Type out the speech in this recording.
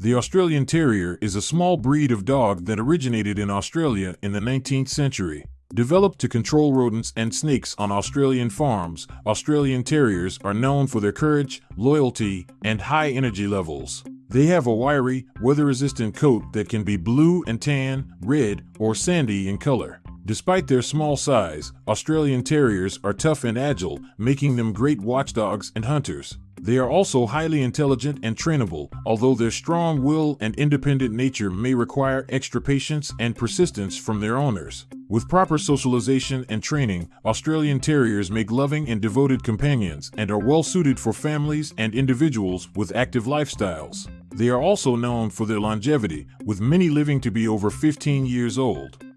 The Australian Terrier is a small breed of dog that originated in Australia in the 19th century. Developed to control rodents and snakes on Australian farms, Australian Terriers are known for their courage, loyalty, and high energy levels. They have a wiry, weather resistant coat that can be blue and tan, red, or sandy in color. Despite their small size, Australian Terriers are tough and agile, making them great watchdogs and hunters. They are also highly intelligent and trainable, although their strong will and independent nature may require extra patience and persistence from their owners. With proper socialization and training, Australian Terriers make loving and devoted companions and are well suited for families and individuals with active lifestyles. They are also known for their longevity, with many living to be over 15 years old.